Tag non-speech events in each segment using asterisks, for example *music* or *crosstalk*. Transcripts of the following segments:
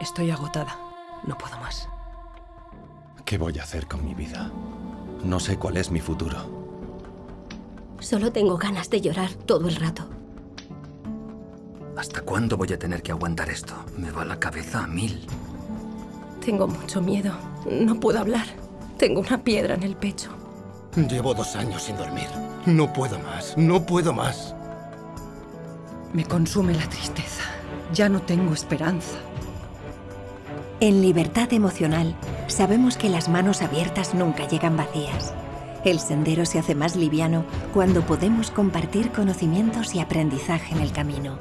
Estoy agotada. No puedo más. ¿Qué voy a hacer con mi vida? No sé cuál es mi futuro. Solo tengo ganas de llorar todo el rato. ¿Hasta cuándo voy a tener que aguantar esto? Me va la cabeza a mil. Tengo mucho miedo. No puedo hablar. Tengo una piedra en el pecho. Llevo dos años sin dormir. No puedo más. No puedo más. Me consume la tristeza. Ya no tengo esperanza. En Libertad Emocional sabemos que las manos abiertas nunca llegan vacías. El sendero se hace más liviano cuando podemos compartir conocimientos y aprendizaje en el camino.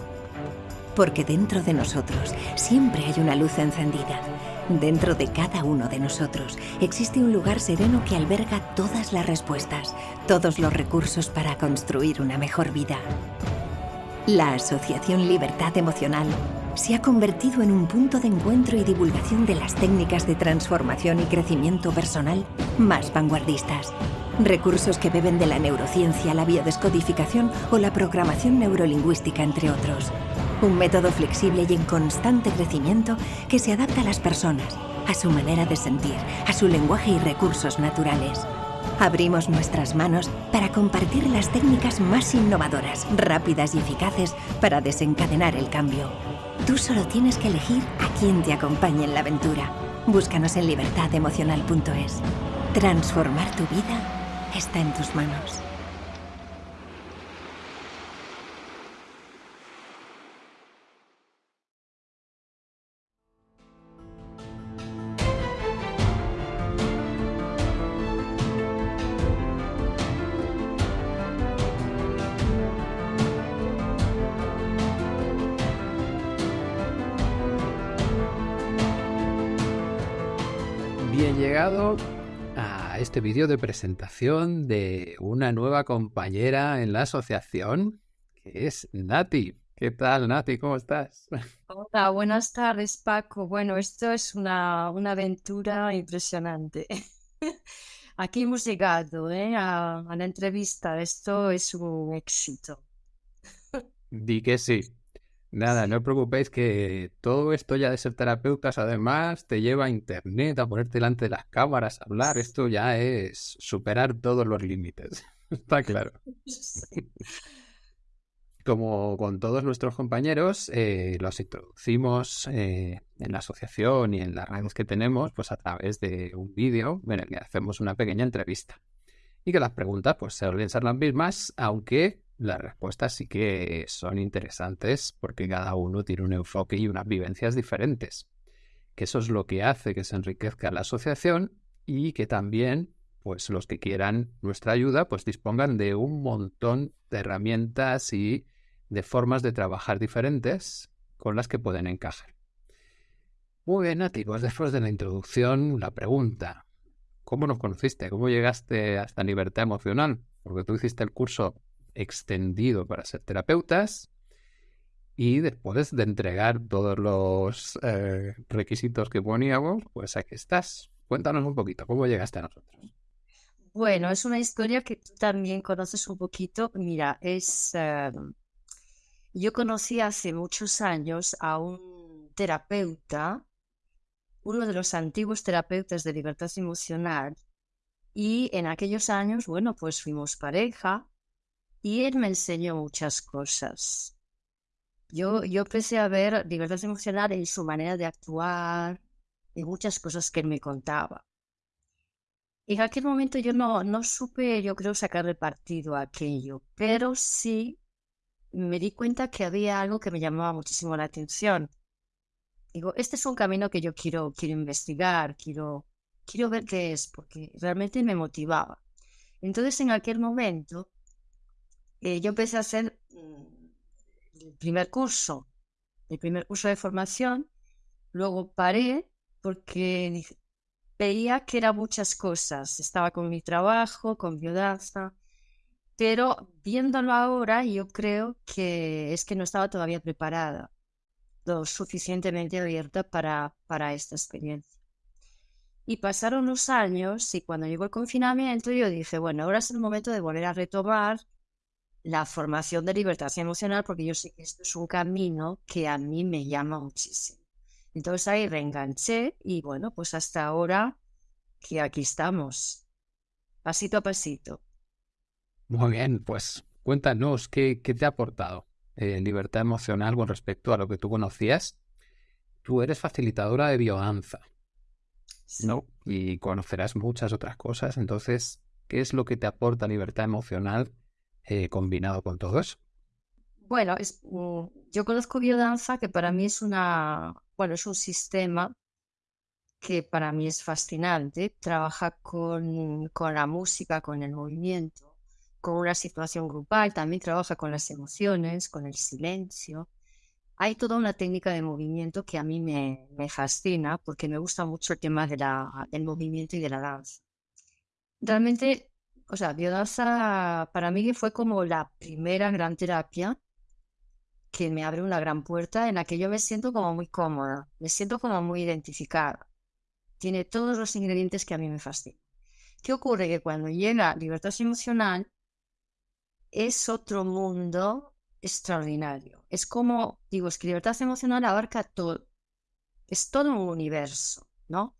Porque dentro de nosotros siempre hay una luz encendida. Dentro de cada uno de nosotros existe un lugar sereno que alberga todas las respuestas, todos los recursos para construir una mejor vida. La Asociación Libertad Emocional se ha convertido en un punto de encuentro y divulgación de las técnicas de transformación y crecimiento personal más vanguardistas. Recursos que beben de la neurociencia, la biodescodificación o la programación neurolingüística, entre otros. Un método flexible y en constante crecimiento que se adapta a las personas, a su manera de sentir, a su lenguaje y recursos naturales. Abrimos nuestras manos para compartir las técnicas más innovadoras, rápidas y eficaces para desencadenar el cambio. Tú solo tienes que elegir a quién te acompañe en la aventura. Búscanos en libertademocional.es. Transformar tu vida está en tus manos. A este vídeo de presentación de una nueva compañera en la asociación, que es Nati. ¿Qué tal, Nati? ¿Cómo estás? Hola, buenas tardes, Paco. Bueno, esto es una, una aventura impresionante. *laughs* Aquí hemos llegado ¿eh? a, a la entrevista. Esto es un éxito. Di que sí. Nada, no os preocupéis que todo esto ya de ser terapeutas además te lleva a internet, a ponerte delante de las cámaras, a hablar. Esto ya es superar todos los límites. *laughs* Está claro. *laughs* Como con todos nuestros compañeros, eh, los introducimos eh, en la asociación y en las redes que tenemos, pues a través de un vídeo en el que hacemos una pequeña entrevista. Y que las preguntas pues suelen ser las mismas, aunque las respuestas sí que son interesantes porque cada uno tiene un enfoque y unas vivencias diferentes. Que eso es lo que hace que se enriquezca la asociación y que también, pues los que quieran nuestra ayuda, pues dispongan de un montón de herramientas y de formas de trabajar diferentes con las que pueden encajar. Muy bien, Nati, pues después de la introducción, la pregunta. ¿Cómo nos conociste? ¿Cómo llegaste a esta libertad emocional? Porque tú hiciste el curso extendido para ser terapeutas y después de entregar todos los eh, requisitos que poníamos, pues aquí estás. Cuéntanos un poquito, ¿cómo llegaste a nosotros? Bueno, es una historia que tú también conoces un poquito. Mira, es... eh, yo conocí hace muchos años a un terapeuta, uno de los antiguos terapeutas de libertad emocional, y en aquellos años, bueno, pues fuimos pareja y él me enseñó muchas cosas. Yo, yo empecé a ver libertad emocional en su manera de actuar, en muchas cosas que él me contaba. En aquel momento yo no, no supe, yo creo, sacarle partido a aquello, pero sí me di cuenta que había algo que me llamaba muchísimo la atención. Digo, este es un camino que yo quiero, quiero investigar, quiero, quiero ver qué es, porque realmente me motivaba. Entonces, en aquel momento, eh, yo empecé a hacer mm, el primer curso, el primer curso de formación, luego paré porque veía que eran muchas cosas. Estaba con mi trabajo, con viudanza, pero viéndolo ahora, yo creo que es que no estaba todavía preparada, lo suficientemente abierta para, para esta experiencia. Y pasaron los años y cuando llegó el confinamiento yo dije, bueno, ahora es el momento de volver a retomar la formación de libertad emocional porque yo sé que esto es un camino que a mí me llama muchísimo. Entonces ahí reenganché y bueno, pues hasta ahora que aquí estamos, pasito a pasito. Muy bien, pues cuéntanos qué, qué te ha aportado eh, libertad emocional con respecto a lo que tú conocías. Tú eres facilitadora de biodanza, ¿no? Y conocerás muchas otras cosas. Entonces, ¿qué es lo que te aporta libertad emocional eh, combinado con todo? Bueno, mm, yo conozco biodanza, que para mí es una, bueno, es un sistema que para mí es fascinante. Trabaja con, con la música, con el movimiento, con una situación grupal. También trabaja con las emociones, con el silencio. Hay toda una técnica de movimiento que a mí me, fascina porque me gusta mucho el tema del movimiento y de la danza. Realmente, o sea, biodanza para mí fue como la primera gran terapia que me abre una gran puerta en la que yo me siento como muy cómoda, me siento como muy identificada. Tiene todos los ingredientes que a mí me fascinan. ¿Qué ocurre? Que cuando llega libertad emocional es otro mundo extraordinario. Es como, digo, es que libertad emocional abarca todo. Es todo un universo, ¿no?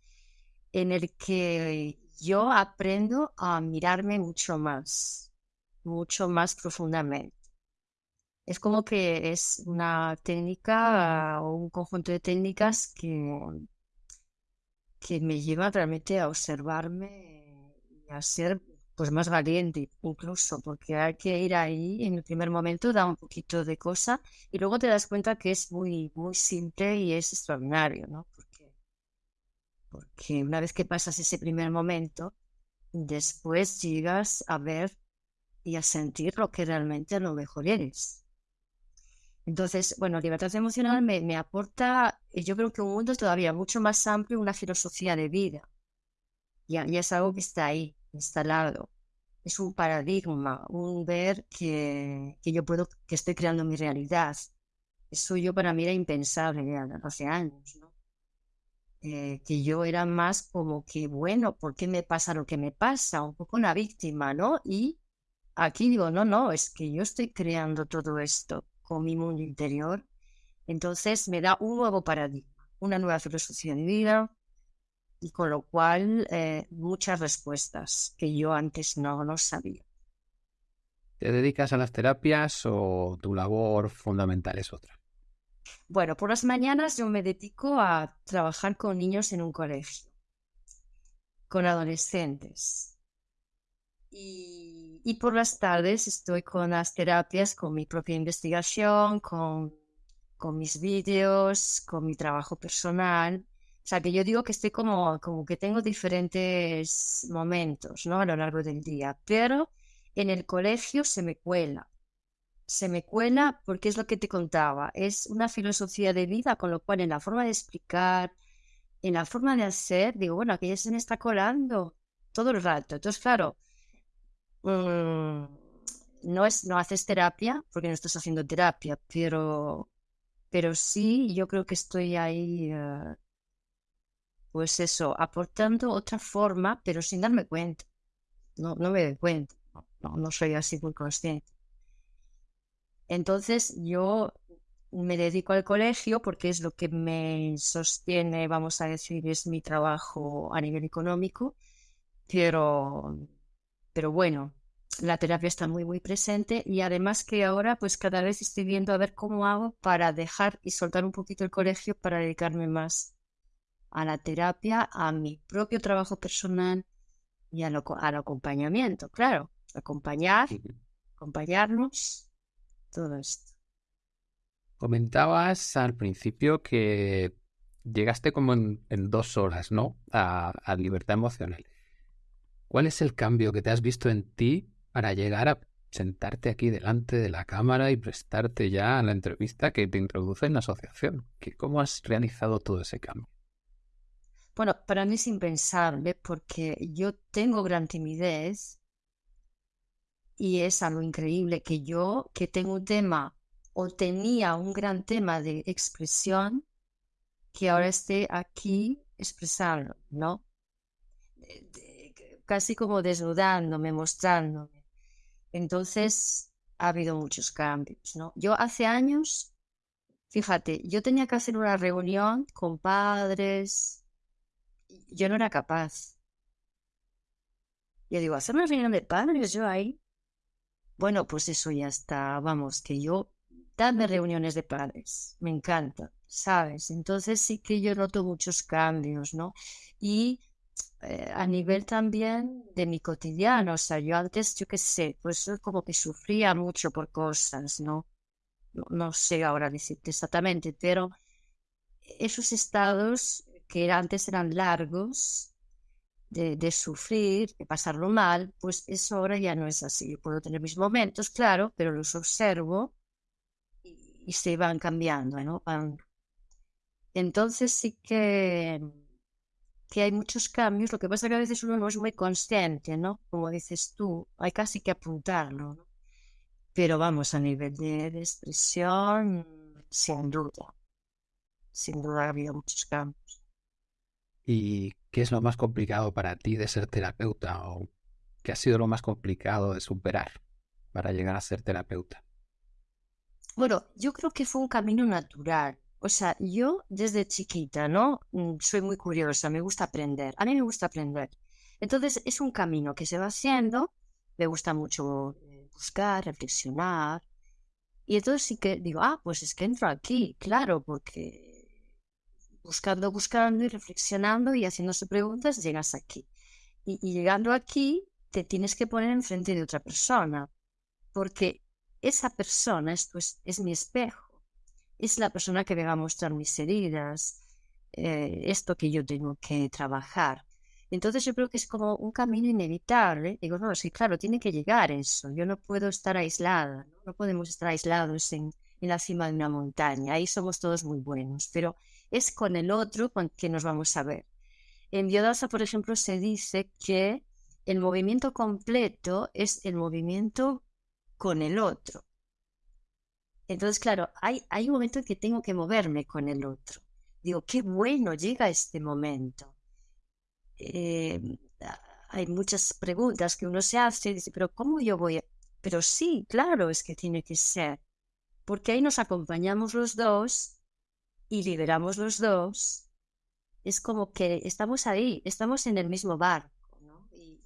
En el que yo aprendo a mirarme mucho más, mucho más profundamente es como que es una técnica o un conjunto de técnicas que, que me lleva realmente a observarme y a ser pues más valiente incluso, porque hay que ir ahí en el primer momento, da un poquito de cosa y luego te das cuenta que es muy, muy simple y es extraordinario, ¿no? Porque, porque una vez que pasas ese primer momento, después llegas a ver y a sentir lo que realmente lo mejor eres. Entonces, bueno, libertad emocional me, aporta, eh, yo creo que un mundo todavía mucho más amplio, una filosofía de vida. Ya es algo que está ahí, instalado. Es un paradigma, un ver que, que yo puedo, que estoy creando mi realidad. Eso yo para mí era impensable ya hace años. Eh, que yo era más como que, bueno, ¿por qué me pasa lo que me pasa? Un poco una víctima, ¿no? Y aquí digo, no, no, es que yo estoy creando todo esto mi mundo interior. Entonces me da un nuevo paradigma, una nueva filosofía de vida y con lo cual eh, muchas respuestas que yo antes no, no sabía. ¿Te dedicas a las terapias o tu labor fundamental es otra? Bueno, por las mañanas yo me dedico a trabajar con niños en un colegio, con adolescentes. Y y por las tardes estoy con las terapias, con mi propia investigación, con, con mis vídeos, con mi trabajo personal. O sea, que yo digo que estoy como, como que tengo diferentes momentos, ¿no? A lo largo del día, pero en el colegio se me cuela. Se me cuela porque es lo que te contaba, es una filosofía de vida, con lo cual en la forma de explicar, en la forma de hacer, digo, bueno, aquí ya se me está colando todo el rato. Entonces, claro, Mm, no, es, no haces terapia, porque no estás haciendo terapia, pero, pero sí, yo creo que estoy ahí, eh, pues eso, aportando otra forma, pero sin darme cuenta. No, no me doy cuenta, no, no soy así muy consciente. Entonces yo me dedico al colegio porque es lo que me sostiene, vamos a decir, es mi trabajo a nivel económico, pero pero bueno, la terapia está muy, muy presente y además que ahora pues cada vez estoy viendo a ver cómo hago para dejar y soltar un poquito el colegio para dedicarme más a la terapia, a mi propio trabajo personal y al acompañamiento, claro, acompañar, acompañarnos, todo esto. Comentabas al principio que llegaste como en, dos horas, ¿no? a libertad emocional. ¿Cuál es el cambio que te has visto en ti para llegar a sentarte aquí delante de la cámara y prestarte ya a la entrevista que te introduce en la asociación? ¿Cómo has realizado todo ese cambio? Bueno, para mí es impensable porque yo tengo gran timidez y es algo increíble que yo, que tengo un tema o tenía un gran tema de expresión, que ahora esté aquí expresando, ¿no? casi como desnudándome, mostrándome. Entonces ha habido muchos cambios, ¿no? Yo hace años Fíjate, yo tenía que hacer una reunión con padres. Yo no era capaz. Yo digo, hacer una reunión de padres yo ahí. Bueno, pues eso ya está. Vamos, que yo, dame reuniones de padres. Me encanta, ¿sabes? Entonces sí que yo noto muchos cambios, ¿no? Y eh, a nivel también de mi cotidiano. O sea, yo antes, yo qué sé, pues como que sufría mucho por cosas, ¿no? no, sé ahora decirte exactamente, pero esos estados que antes eran largos de, sufrir, de pasarlo mal, pues eso ahora ya no es así. Yo puedo tener mis momentos, claro, pero los observo y, se van cambiando, ¿no? Entonces sí que, que hay muchos cambios, lo que pasa es que a veces uno no es muy consciente, ¿no? Como dices tú, hay casi que apuntarlo, ¿no? Pero vamos, a nivel de, expresión, sin duda. Sin duda ha muchos cambios. ¿Y qué es lo más complicado para ti de ser terapeuta? ¿O qué ha sido lo más complicado de superar para llegar a ser terapeuta? Bueno, yo creo que fue un camino natural. O sea, yo desde chiquita, ¿no? Mm, soy muy curiosa, me gusta aprender. A mí me gusta aprender. Entonces es un camino que se va haciendo. Me gusta mucho buscar, reflexionar. Y entonces sí que digo, ah, pues es que entro aquí, claro, porque buscando, buscando y reflexionando y haciéndose preguntas, llegas aquí. Y, llegando aquí, te tienes que poner enfrente de otra persona, porque esa persona es, pues, es mi espejo, es la persona que me va a mostrar mis heridas, eh, esto que yo tengo que trabajar. Entonces yo creo que es como un camino inevitable. Digo, no, sí, claro, tiene que llegar eso. Yo no puedo estar aislada, no, podemos estar aislados en, la cima de una montaña. Ahí somos todos muy buenos, pero es con el otro con que nos vamos a ver. En Biodasa, por ejemplo, se dice que el movimiento completo es el movimiento con el otro. Entonces, claro, hay, hay un momento en que tengo que moverme con el otro. Digo, qué bueno llega este momento eh, hay muchas preguntas que uno se hace y dice, pero ¿cómo yo voy a...? Pero sí, claro, es que tiene que ser, porque ahí nos acompañamos los dos y liberamos los dos. Es como que estamos ahí, estamos en el mismo barco, Y,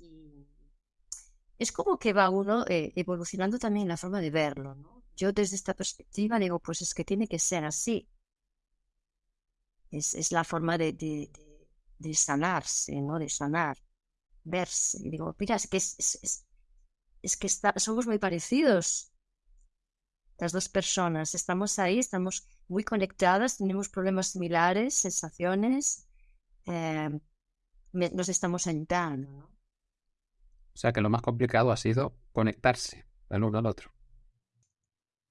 es como que va uno eh, evolucionando también la forma de verlo, ¿no? Yo desde esta perspectiva digo, pues es que tiene que ser así. Es, es la forma de de sanarse, ¿no? De sanar, verse. Y digo, mira, es que, es, es, que somos muy parecidos. Las dos personas, estamos ahí, estamos muy conectadas, tenemos problemas similares, sensaciones, eh, nos estamos ayudando, ¿no? O sea que lo más complicado ha sido conectarse el uno al otro.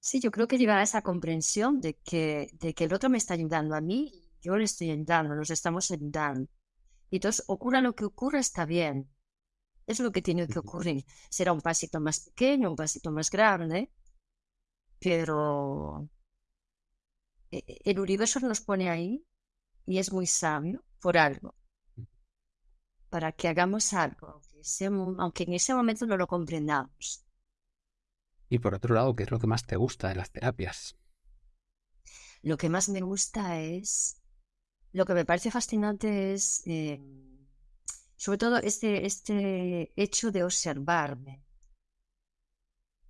Sí, yo creo que llegar a esa comprensión de que, de que el otro me está ayudando a mí, yo le estoy ayudando, nos estamos ayudando. Y entonces, ocurra lo que ocurra, está bien. Es lo que tiene que ocurrir. Será un pasito más pequeño, un pasito más grande, pero el universo nos pone ahí y es muy sabio por algo. Para que hagamos algo, aunque, en ese momento no lo comprendamos. Y por otro lado, ¿qué es lo que más te gusta de las terapias? Lo que más me gusta es lo que me parece fascinante es, eh, sobre todo, este, este hecho de observarme.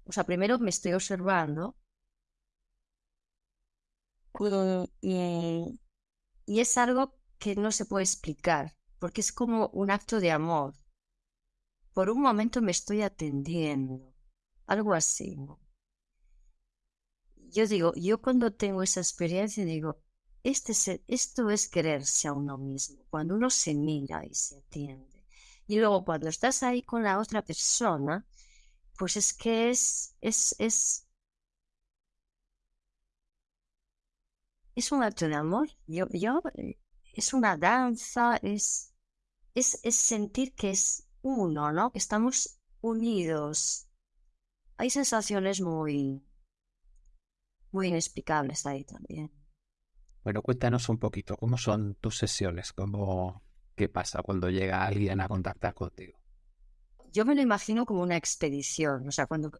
O sea, primero me estoy observando y, y es algo que no se puede explicar, porque es como un acto de amor. Por un momento me estoy atendiendo, algo así. Yo digo, yo cuando tengo esa experiencia digo, este esto es quererse a uno mismo, cuando uno se mira y se atiende. Y luego cuando estás ahí con la otra persona, pues es que es, es, es, es un acto de amor. Yo, yo, eh, es una danza, es, es, es sentir que es uno, ¿no? Que estamos unidos. Hay sensaciones muy, muy inexplicables ahí también. Bueno, cuéntanos un poquito, ¿cómo son tus sesiones? ¿Cómo, ¿Qué pasa cuando llega alguien a contactar contigo? Yo me lo imagino como una expedición, o sea, cuando,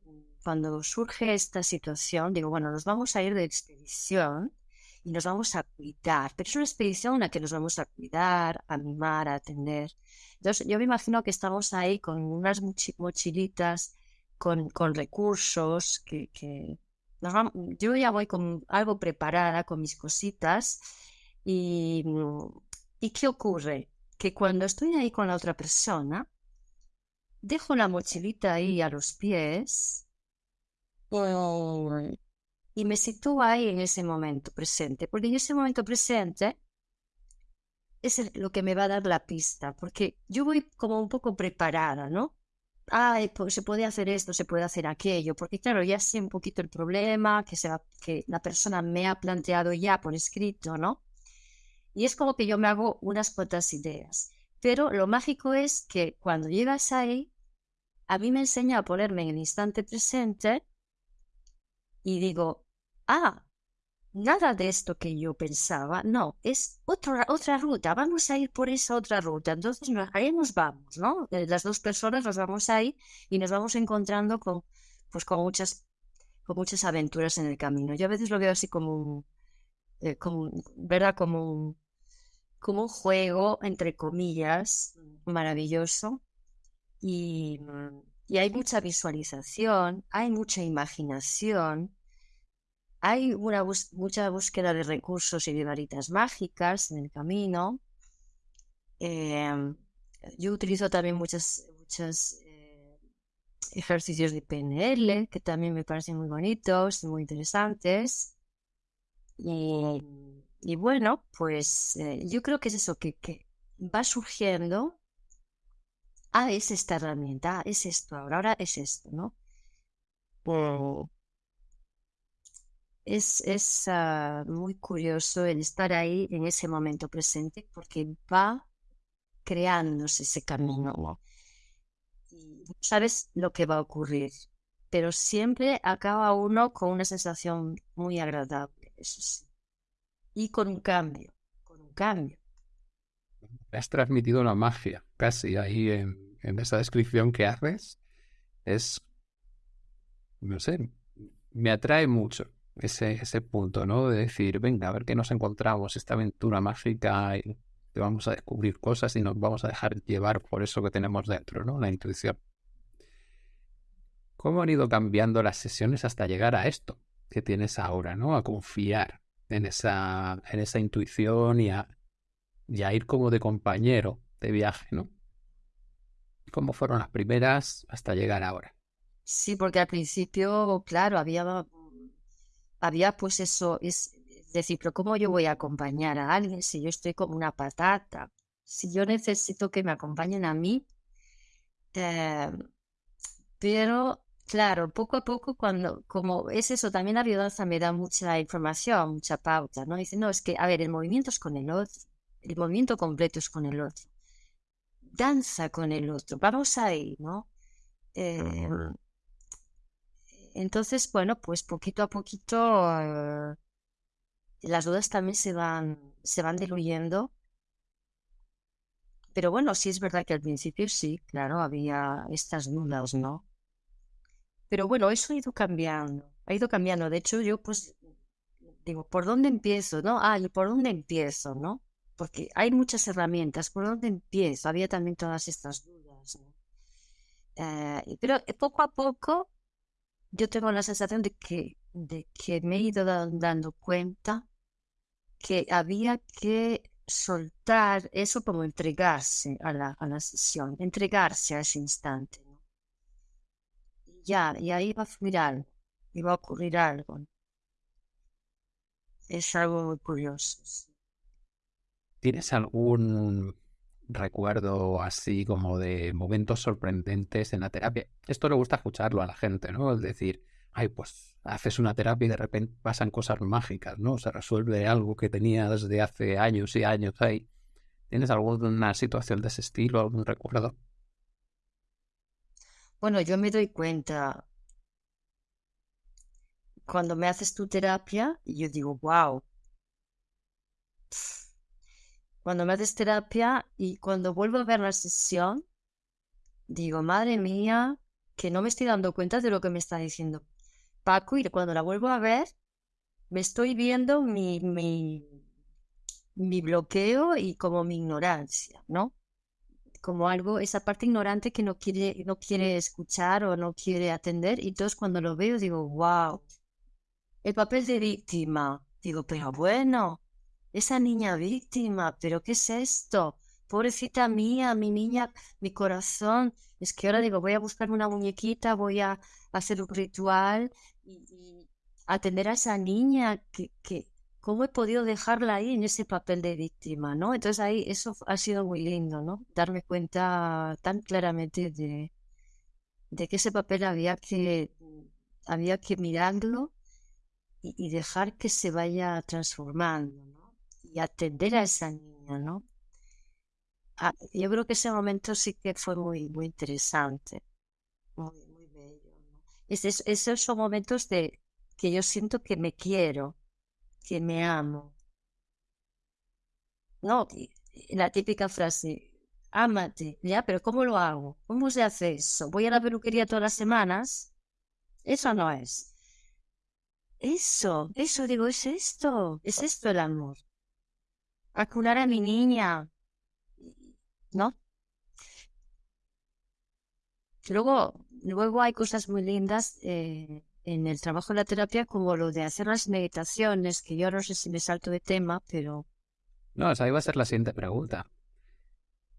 cuando surge esta situación, digo, bueno, nos vamos a ir de expedición y nos vamos a cuidar. Pero es una expedición en la que nos vamos a cuidar, a mimar, a atender. Entonces, yo me imagino que estamos ahí con unas mochilitas, con, con recursos, que, que nos vamos, yo ya voy con algo preparada, con mis cositas. Y, ¿Y qué ocurre? Que cuando estoy ahí con la otra persona, dejo la mochilita ahí a los pies y me sitúo ahí en ese momento presente, porque en ese momento presente es lo que me va a dar la pista, porque yo voy como un poco preparada, ¿no? Ah, pues se puede hacer esto, se puede hacer aquello, porque claro, ya sé un poquito el problema que, se que la persona me ha planteado ya por escrito, ¿no? Y es como que yo me hago unas cuantas ideas. Pero lo mágico es que cuando llegas ahí, a mí me enseña a ponerme en el instante presente y digo, ah, nada de esto que yo pensaba, no, es otra, otra ruta, vamos a ir por esa otra ruta. Entonces ahí nos vamos, ¿no? Eh, las dos personas nos vamos ahí y nos vamos encontrando con, pues, con, muchas, con muchas aventuras en el camino. Yo a veces lo veo así como eh, como, ¿verdad? Como como un juego, entre comillas, maravilloso y, y hay mucha visualización, hay mucha imaginación, hay una mucha búsqueda de recursos y de varitas mágicas en el camino. Em, yo utilizo también muchos muchas eh, ejercicios de PNL que también me parecen muy bonitos, muy interesantes. Y, bueno, pues eh, yo creo que es eso que, que va surgiendo ah, es esta herramienta, es esto, ahora, ahora es esto, ¿no? Es, es ah, muy curioso el estar ahí en ese momento presente porque va creándose ese camino. Y sabes lo que va a ocurrir, pero siempre acaba uno con una sensación muy agradable, eso sí. Y con un cambio, con un cambio. Has transmitido una magia casi ahí en, en esa descripción que haces es, no sé, me atrae mucho ese, ese punto, ¿no? De decir, venga, a ver qué nos encontramos, esta aventura mágica y te vamos a descubrir cosas y nos vamos a dejar llevar por eso que tenemos dentro, ¿no? La intuición. ¿Cómo han ido cambiando las sesiones hasta llegar a esto que tienes ahora, ¿no? A confiar en esa, en esa intuición y a, y a ir como de compañero de viaje, ¿no? cómo fueron las primeras hasta llegar ahora. Sí, porque al principio, claro, había, había pues eso, es decir, pero ¿cómo yo voy a acompañar a alguien si yo estoy como una patata? Si yo necesito que me acompañen a mí. Eh, pero, claro, poco a poco, cuando, como es eso, también la biodanza me da mucha información, mucha pauta, ¿no? Dice, no, es que, a ver, el movimiento es con el otro, el movimiento completo es con el otro danza con el otro, vamos ahí, ¿no? Eh, entonces, bueno, pues poquito a poquito eh, las dudas también se van, se van diluyendo. Pero bueno, sí es verdad que al principio sí, claro, había estas dudas, ¿no? Pero bueno, eso ha ido cambiando, ha ido cambiando. De hecho, yo pues digo, ¿por dónde empiezo, no? Ah, ¿y por dónde empiezo, no? porque hay muchas herramientas. ¿Por dónde empiezo? Había también todas estas dudas. Eh, pero eh, poco a poco yo tengo la sensación de que, de que me he ido dando cuenta que había que soltar eso como entregarse a la, a la sesión, entregarse a ese instante. Y ya, y ahí va a fluir algo, va a ocurrir algo. Es algo muy curioso. ¿Tienes algún recuerdo así como de momentos sorprendentes en la terapia? Esto le gusta escucharlo a la gente, ¿no? Es decir, ay, pues haces una terapia y de repente pasan cosas mágicas, ¿no? Se resuelve algo que tenía desde hace años y años ahí. ¿Tienes alguna situación de ese estilo, algún recuerdo? Bueno, yo me doy cuenta cuando me haces tu terapia, yo digo, wow, cuando me haces terapia y cuando vuelvo a ver la sesión, digo, madre mía, que no me estoy dando cuenta de lo que me está diciendo Paco y cuando la vuelvo a ver, me estoy viendo mi, mi, bloqueo y como mi ignorancia, ¿no? Como algo, esa parte ignorante que no quiere, no quiere escuchar o no quiere atender. Y entonces cuando lo veo digo, wow, el papel de víctima. Digo, pero bueno, esa niña víctima, pero ¿qué es esto? Pobrecita mía, mi niña, mi corazón. Es que ahora digo, voy a buscarme una muñequita, voy a hacer un ritual y, atender a esa niña que, que, ¿cómo he podido dejarla ahí en ese papel de víctima, ¿no? Entonces ahí eso ha sido muy lindo, ¿no? Darme cuenta tan claramente de, de que ese papel había que, había que mirarlo y, dejar que se vaya transformando. Y atender a esa niña, ¿no? Ah, yo creo que ese momento sí que fue muy, muy interesante, muy, muy bello. esos son momentos de que yo siento que me quiero, que me amo. No, la típica frase, ámate, ya, pero ¿cómo lo hago? ¿Cómo se hace eso? ¿Voy a la peluquería todas las semanas? Eso no es. Eso, eso digo, es esto, es esto el amor. Acunar a mi niña, ¿no? Luego, luego hay cosas muy lindas eh, en el trabajo de la terapia, como lo de hacer las meditaciones, que yo no sé si me salto de tema, pero... No, esa iba a ser la siguiente pregunta.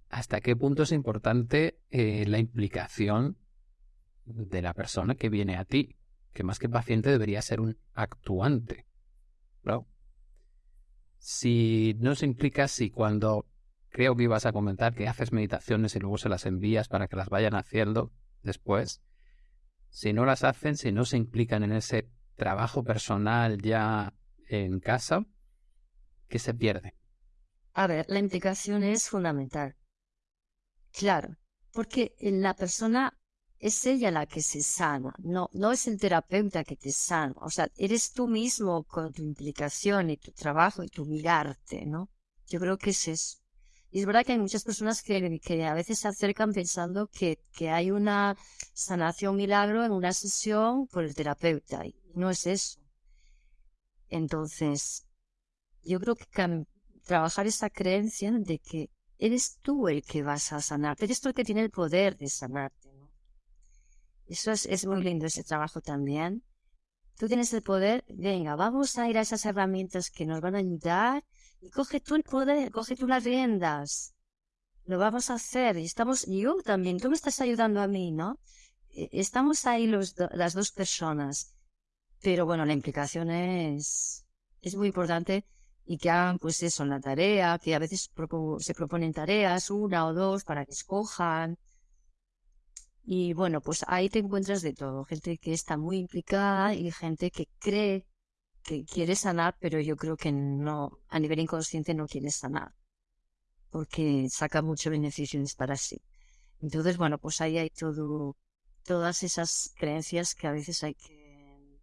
¿Hasta qué punto es importante eh, la implicación de la persona que viene a ti? Que más que paciente debería ser un actuante. ¿no? Si no se implica, si cuando creo que ibas a comentar que haces meditaciones y luego se las envías para que las vayan haciendo después, si no las hacen, si no se implican en ese trabajo personal ya en casa, ¿qué se pierde? A ver, la implicación es fundamental. Claro, porque la persona es ella la que se sana, no, no es el terapeuta que te sana. O sea, eres tú mismo con tu implicación y tu trabajo y tu mirarte, ¿no? Yo creo que es eso. Y es verdad que hay muchas personas que, que a veces se acercan pensando que, que hay una sanación milagro en una sesión por el terapeuta. Y no es eso. Entonces, yo creo que trabajar esa creencia de que eres tú el que vas a sanarte, eres tú el que tiene el poder de sanarte. Eso es, es muy lindo ese trabajo también. Tú tienes el poder, venga, vamos a ir a esas herramientas que nos van a ayudar y coge tú el poder, coge tú las riendas. Lo vamos a hacer y estamos, yo también, tú me estás ayudando a mí, ¿no? E, estamos ahí los las dos personas. Pero bueno, la implicación es, es muy importante y que hagan pues eso en la tarea, que a veces se proponen tareas, una o dos, para que escojan. Y bueno, pues ahí te encuentras de todo, gente que está muy implicada y gente que cree que quiere sanar, pero yo creo que no, a nivel inconsciente no quiere sanar, porque saca mucho beneficios para sí. Entonces, bueno, pues ahí hay todo, todas esas creencias que a veces hay que,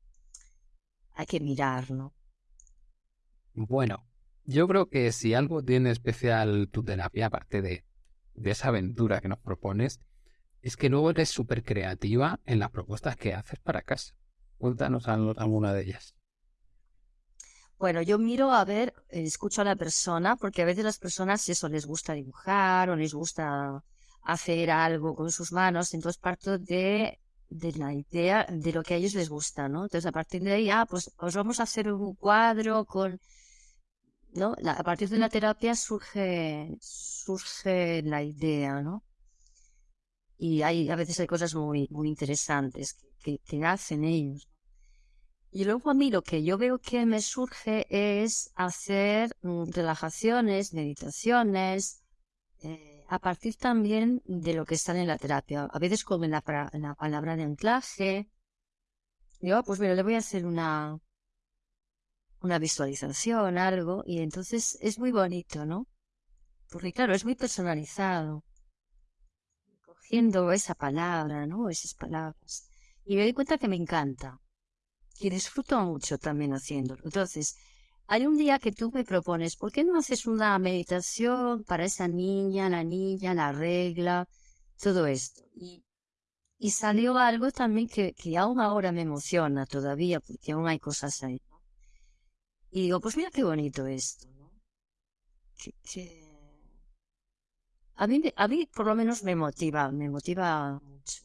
hay que mirar, ¿no? Bueno, yo creo que si algo tiene especial tu terapia, aparte de, de esa aventura que nos propones, es que luego eres súper creativa en las propuestas que haces para casa. Cuéntanos alguna de ellas. Bueno, yo miro a ver, escucho a la persona, porque a veces las personas eso les gusta dibujar o les gusta hacer algo con sus manos, entonces parto de, de la idea de lo que a ellos les gusta, ¿no? Entonces a partir de ahí, ah, pues, pues vamos a hacer un cuadro con, ¿no? a partir de la terapia surge, surge la idea, ¿no? Y hay, a veces hay cosas muy, muy interesantes que, que, hacen ellos. Y luego a mí lo que yo veo que me surge es hacer mm, relajaciones, meditaciones, eh, a partir también de lo que está en la terapia. A veces como en la, palabra de anclaje. Digo, ah, pues mira, le voy a hacer una, una visualización, algo, y entonces es muy bonito, ¿no? Porque claro, es muy personalizado. Cogiendo esa palabra, ¿no? Esas palabras. Y me doy cuenta que me encanta y disfruto mucho también haciéndolo. Entonces, hay un día que tú me propones, ¿por qué no haces una meditación para esa niña, la niña, la regla, todo esto? Y, y salió algo también que, que aún ahora me emociona todavía, porque aún hay cosas ahí. Y digo, pues mira qué bonito esto, ¿no? A, mí, a mí por lo menos me motiva, me motiva mucho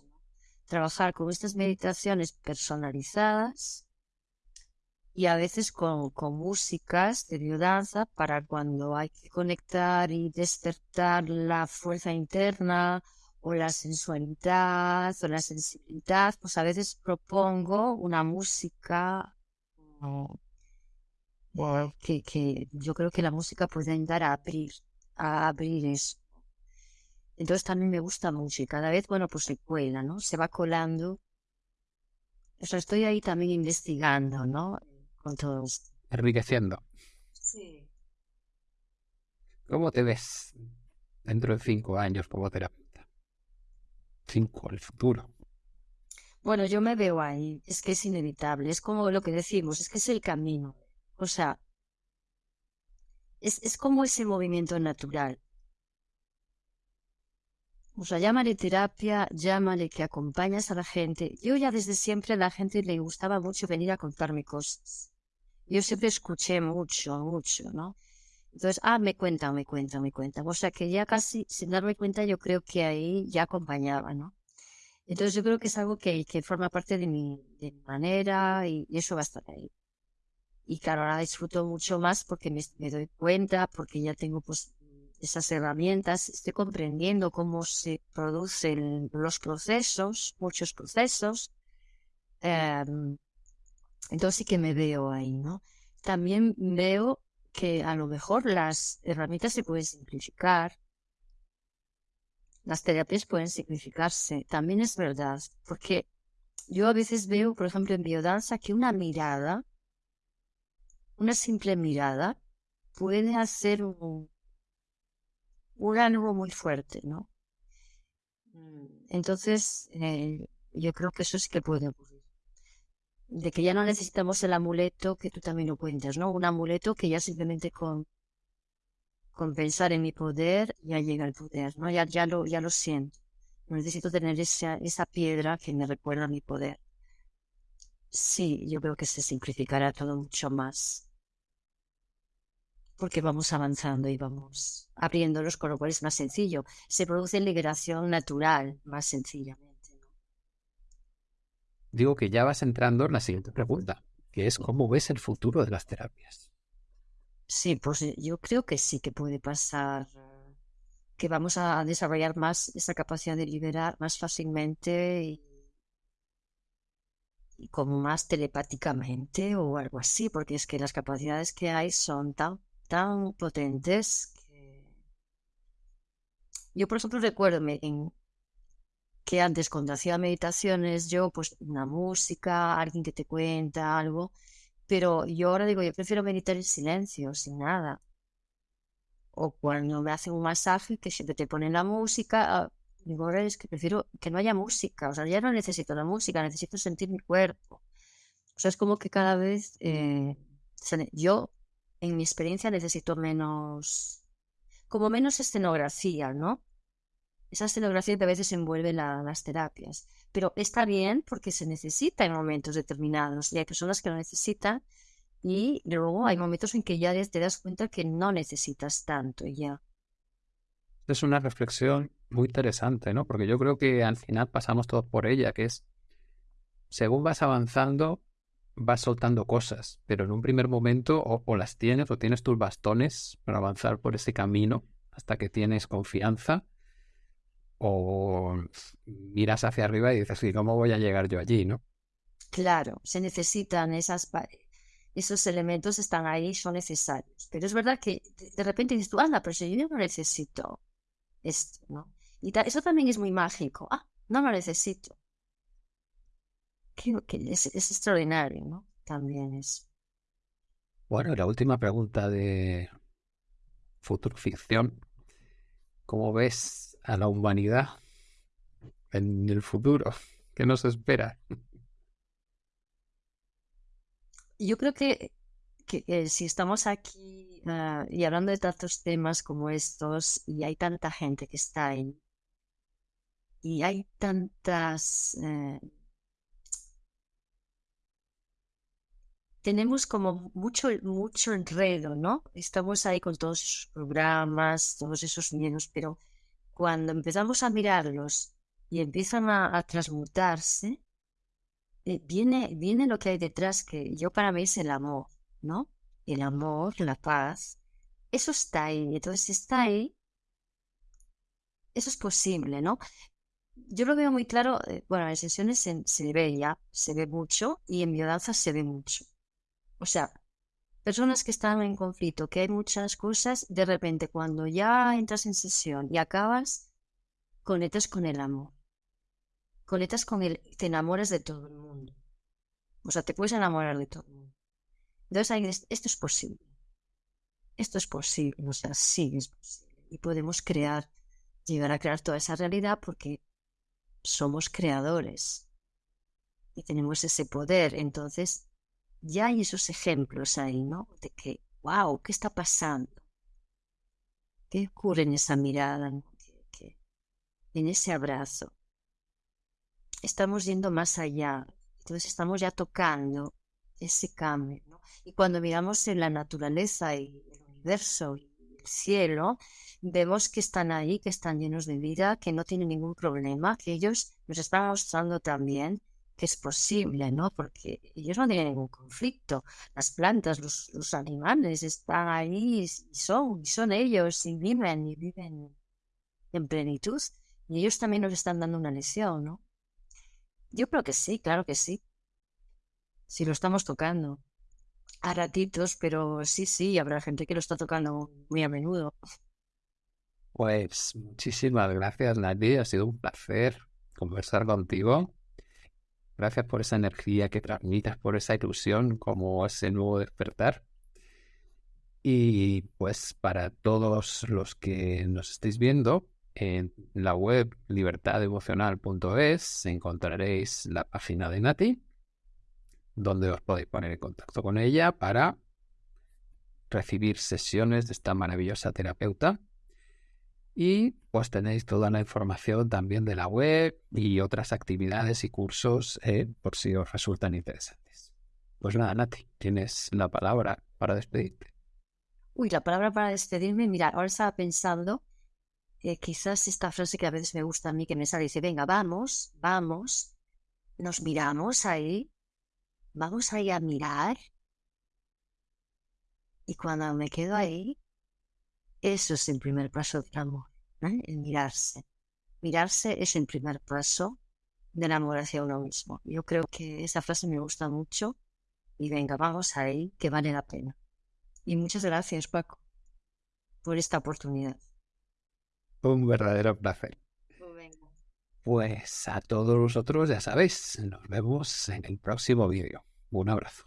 trabajar con estas meditaciones personalizadas y a veces con, con músicas de biodanza para cuando hay que conectar y despertar la fuerza interna o la sensualidad o la sensibilidad, pues a veces propongo una música que, que yo creo que la música puede ayudar a abrir, a abrir eso. Entonces también me gusta mucho y cada vez, bueno, pues se cuela, ¿no? Se va colando. O sea, estoy ahí también investigando, ¿no? Con todo esto. Enriqueciendo. Sí. ¿Cómo te ves dentro de cinco años como terapeuta? Cinco, el futuro. Bueno, yo me veo ahí. Es que es inevitable. Es como lo que decimos, es que es el camino. O sea, es, es como ese movimiento natural. O sea, llámale terapia, llámale que acompañas a la gente. Yo ya desde siempre a la gente le gustaba mucho venir a contarme cosas. Yo siempre escuché mucho, mucho, ¿no? Entonces, ah, me cuenta, me cuenta, me cuenta. O sea, que ya casi, sin darme cuenta, yo creo que ahí ya acompañaba, ¿no? Entonces, yo creo que es algo que, que forma parte de mi, de mi manera y, eso va a estar ahí. Y claro, ahora disfruto mucho más porque me, me doy cuenta, porque ya tengo pues esas herramientas, estoy comprendiendo cómo se producen los procesos, muchos procesos. Em, entonces sí que me veo ahí, ¿no? También veo que a lo mejor las herramientas se pueden simplificar, las terapias pueden simplificarse, también es verdad, porque yo a veces veo, por ejemplo, en biodanza, que una mirada, una simple mirada, puede hacer un, un ánimo muy fuerte, ¿no? Mm, entonces, eh, yo creo que eso sí que puede ocurrir. De que ya no necesitamos el amuleto que tú también lo cuentas, ¿no? Un amuleto que ya simplemente con, con pensar en mi poder ya llega el poder, ¿no? Ya, ya, lo, ya lo siento. necesito tener esa, esa piedra que me recuerda mi poder. Sí, yo creo que se simplificará todo mucho más porque vamos avanzando y vamos abriéndolos, con lo cual es más sencillo. Se produce liberación natural, más sencillamente. Digo que ya vas entrando en la siguiente pregunta, que es cómo ves el futuro de las terapias. Sí, pues eh, yo creo que sí que puede pasar, que vamos a desarrollar más esa capacidad de liberar más fácilmente y, y como más telepáticamente o algo así, porque es que las capacidades que hay son tan tan potentes que... Yo, por ejemplo, recuerdo en... que antes cuando hacía meditaciones, yo pues una música, alguien que te cuenta algo, pero yo ahora digo, yo prefiero meditar en silencio, sin nada. O cuando me hacen un masaje que siempre te ponen la música, ah, digo, ahora es que prefiero que no haya música, o sea, ya no necesito la música, necesito sentir mi cuerpo. O sea, es como que cada vez eh, yo en mi experiencia necesito menos, como menos escenografía, ¿no? Esa escenografía que a veces envuelve las terapias. Pero está bien porque se necesita en momentos determinados y hay personas que lo necesitan y luego hay momentos en que ya te das cuenta que no necesitas tanto ya. Es una reflexión muy interesante, ¿no? Porque yo creo que al final pasamos todos por ella, que es, según vas avanzando, vas soltando cosas, pero en un primer momento o, las tienes o tienes tus bastones para avanzar por ese camino hasta que tienes confianza o miras hacia arriba y dices, ¿cómo voy a llegar yo allí, no? Claro, se necesitan esas esos elementos están ahí, son necesarios. Pero es verdad que de repente dices tú, anda, pero si yo no necesito esto, ¿no? Y eso también es muy mágico. Ah, no lo necesito que es, extraordinario, ¿no? También es. Bueno, la última pregunta de futuro ficción. ¿Cómo ves a la humanidad en el futuro? *laughs* ¿Qué nos espera? Yo creo que, que, si estamos aquí ah, y hablando de tantos temas como estos, y hay tanta gente que está ahí, y hay tantas eh, tenemos como mucho, mucho enredo, ¿no? Estamos ahí con todos esos programas, todos esos miedos, pero cuando empezamos a mirarlos y empiezan a, transmutarse, eh, viene, viene lo que hay detrás, que yo para mí es el amor, ¿no? El amor, la paz, eso está ahí. Entonces, está ahí, eso es posible, ¿no? Yo lo veo muy claro, eh, bueno, en sesiones se, se ve ya, se ve mucho, y en biodanza se ve mucho. O sea, personas que están en conflicto, que hay muchas cosas, de repente cuando ya entras en sesión y acabas, conectas con el amor. Conectas con el, te enamoras de todo el mundo. O sea, te puedes enamorar de todo el mundo. Entonces, esto es posible. Esto es posible, o sea, sí es posible. Y podemos crear, llegar a crear toda esa realidad porque somos creadores y tenemos ese poder. Entonces, ya hay esos ejemplos ahí, ¿no? De que, wow, ¿qué está pasando? ¿Qué ocurre en esa mirada, en ese abrazo? Estamos yendo más allá, entonces estamos ya tocando ese cambio, ¿no? Y cuando miramos en la naturaleza y el universo y el cielo, vemos que están ahí, que están llenos de vida, que no tienen ningún problema, que ellos nos están mostrando también que es posible, ¿no? Porque ellos no tienen ningún conflicto. Las plantas, los, animales están ahí y son, y son ellos, y viven, y viven en plenitud. Y ellos también nos están dando una lesión, ¿no? Yo creo que sí, claro que sí. Si lo estamos tocando. A ratitos, pero sí, sí, habrá gente que lo está tocando muy a menudo. Pues muchísimas gracias, Nati. Ha sido un placer conversar contigo. Gracias por esa energía que transmitas, por esa ilusión, como ese nuevo despertar. Y pues para todos los que nos estéis viendo, en la web libertademocional.es encontraréis la página de Nati, donde os podéis poner en contacto con ella para recibir sesiones de esta maravillosa terapeuta y pues tenéis toda la información también de la web y otras actividades y cursos eh, por si os resultan interesantes. Pues nada, Nati, tienes la palabra para despedirte. Uy, la palabra para despedirme, mira, ahora estaba pensando que quizás esta frase que a veces me gusta a mí, que me sale, dice, venga, vamos, vamos, nos miramos ahí, vamos ahí a mirar. Y cuando me quedo ahí, eso es el primer paso del amor, ¿eh? el mirarse. Mirarse es el primer paso del amor hacia uno mismo. Yo creo que esa frase me gusta mucho y venga, vamos ahí, que vale la pena. Y muchas gracias, Paco, por esta oportunidad. Un verdadero placer. Pues, pues a todos vosotros, ya sabéis, nos vemos en el próximo vídeo. Un abrazo.